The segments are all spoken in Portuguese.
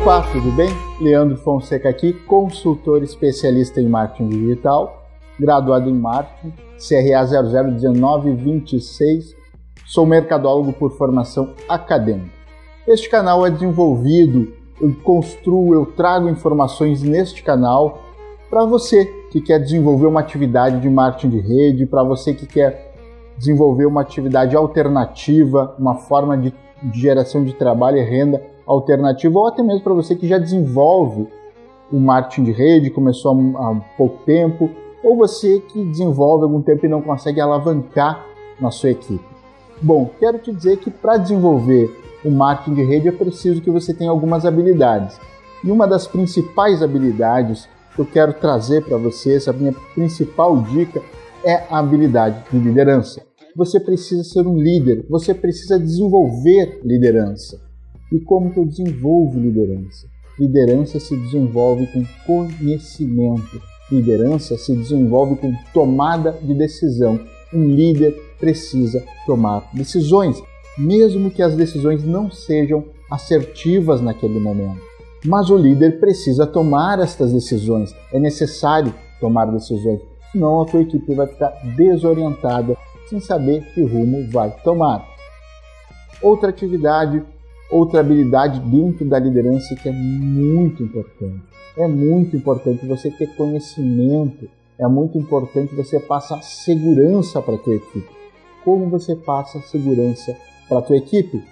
Opa, tudo bem? Leandro Fonseca aqui, consultor especialista em marketing digital, graduado em marketing, CRA 001926, sou mercadólogo por formação acadêmica. Este canal é desenvolvido, eu construo, eu trago informações neste canal para você que quer desenvolver uma atividade de marketing de rede, para você que quer desenvolver uma atividade alternativa, uma forma de, de geração de trabalho e renda alternativa, ou até mesmo para você que já desenvolve o marketing de rede, começou há, há pouco tempo, ou você que desenvolve algum tempo e não consegue alavancar na sua equipe. Bom, quero te dizer que para desenvolver o marketing de rede é preciso que você tenha algumas habilidades. E uma das principais habilidades que eu quero trazer para você, essa minha principal dica, é a habilidade de liderança. Você precisa ser um líder, você precisa desenvolver liderança. E como que eu desenvolvo liderança? Liderança se desenvolve com conhecimento. Liderança se desenvolve com tomada de decisão. Um líder precisa tomar decisões, mesmo que as decisões não sejam assertivas naquele momento. Mas o líder precisa tomar estas decisões. É necessário tomar decisões, senão a tua equipe vai ficar desorientada sem saber que rumo vai tomar. Outra atividade outra habilidade dentro da liderança que é muito importante. É muito importante você ter conhecimento, é muito importante você passar segurança para a tua equipe. Como você passa segurança para a tua equipe?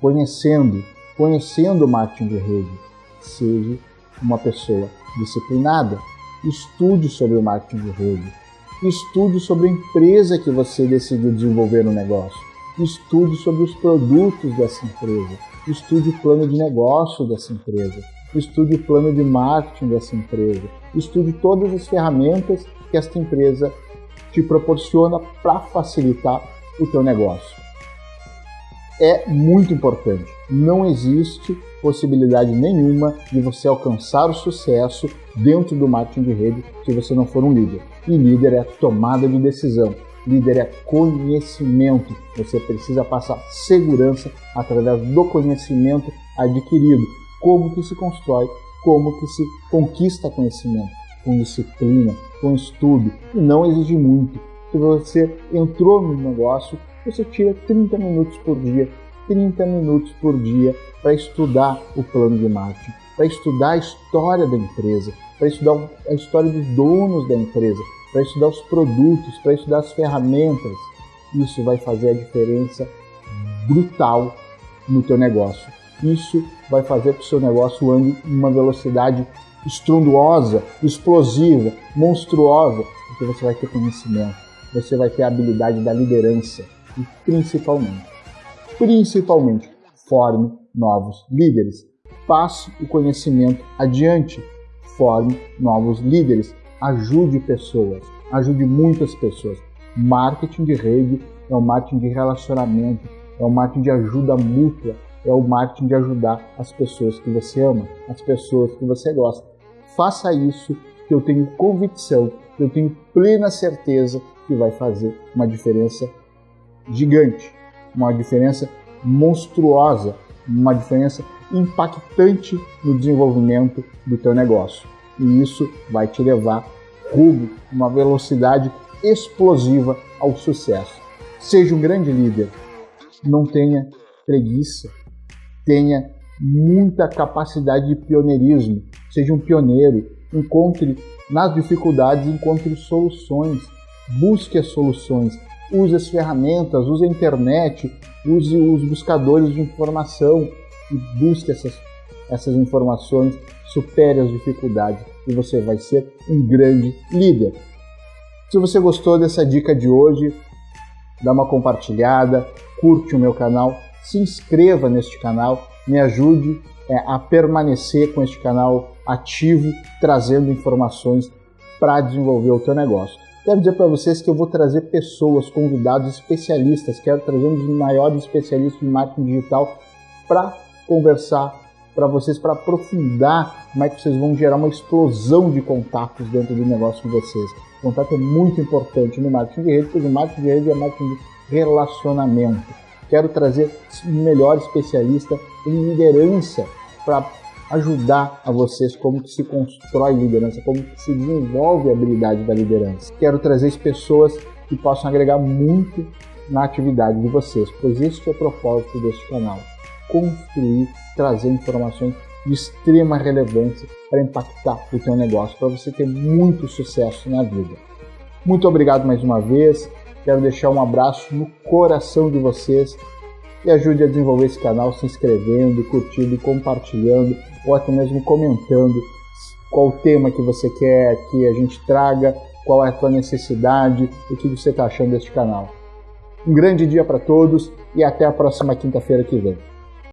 Conhecendo, conhecendo o marketing de rede. Seja uma pessoa disciplinada. Estude sobre o marketing de rede. Estude sobre a empresa que você decidiu desenvolver no negócio. Estude sobre os produtos dessa empresa estude o plano de negócio dessa empresa, estude o plano de marketing dessa empresa, estude todas as ferramentas que esta empresa te proporciona para facilitar o teu negócio. É muito importante. Não existe possibilidade nenhuma de você alcançar o sucesso dentro do marketing de rede se você não for um líder. E líder é tomada de decisão. Líder é conhecimento. Você precisa passar segurança através do conhecimento adquirido. Como que se constrói, como que se conquista conhecimento. Com disciplina, com estudo. E não exige muito. Se você entrou no negócio, você tira 30 minutos por dia. 30 minutos por dia para estudar o plano de marketing, para estudar a história da empresa, para estudar a história dos donos da empresa, para estudar os produtos, para estudar as ferramentas. Isso vai fazer a diferença brutal no teu negócio. Isso vai fazer que o seu negócio ande em uma velocidade estrondosa, explosiva, monstruosa, porque você vai ter conhecimento, você vai ter a habilidade da liderança e principalmente, principalmente, forme novos líderes. Passe o conhecimento adiante, forme novos líderes ajude pessoas, ajude muitas pessoas. Marketing de rede é o marketing de relacionamento, é o marketing de ajuda mútua, é o marketing de ajudar as pessoas que você ama, as pessoas que você gosta. Faça isso que eu tenho convicção, que eu tenho plena certeza que vai fazer uma diferença gigante, uma diferença monstruosa, uma diferença impactante no desenvolvimento do teu negócio e isso vai te levar rumo uma velocidade explosiva ao sucesso. Seja um grande líder, não tenha preguiça, tenha muita capacidade de pioneirismo, seja um pioneiro, encontre nas dificuldades, encontre soluções, busque as soluções, use as ferramentas, use a internet, use os buscadores de informação e busque essas essas informações, supere as dificuldades e você vai ser um grande líder. Se você gostou dessa dica de hoje, dá uma compartilhada, curte o meu canal, se inscreva neste canal, me ajude é, a permanecer com este canal ativo, trazendo informações para desenvolver o teu negócio. Quero dizer para vocês que eu vou trazer pessoas, convidados especialistas, quero trazer um dos maiores especialistas em marketing digital para conversar para vocês, para aprofundar como é que vocês vão gerar uma explosão de contatos dentro do negócio de vocês. O contato é muito importante no marketing de rede, porque o marketing de rede é marketing de relacionamento. Quero trazer o melhor especialista em liderança para ajudar a vocês como que se constrói liderança, como que se desenvolve a habilidade da liderança. Quero trazer pessoas que possam agregar muito na atividade de vocês, pois este é o propósito deste canal: construir, trazer informações de extrema relevância para impactar o teu negócio, para você ter muito sucesso na vida. Muito obrigado mais uma vez. Quero deixar um abraço no coração de vocês e ajude a desenvolver esse canal se inscrevendo, curtindo, compartilhando ou até mesmo comentando qual o tema que você quer que a gente traga, qual é a tua necessidade, o que você está achando deste canal. Um grande dia para todos e até a próxima quinta-feira que vem.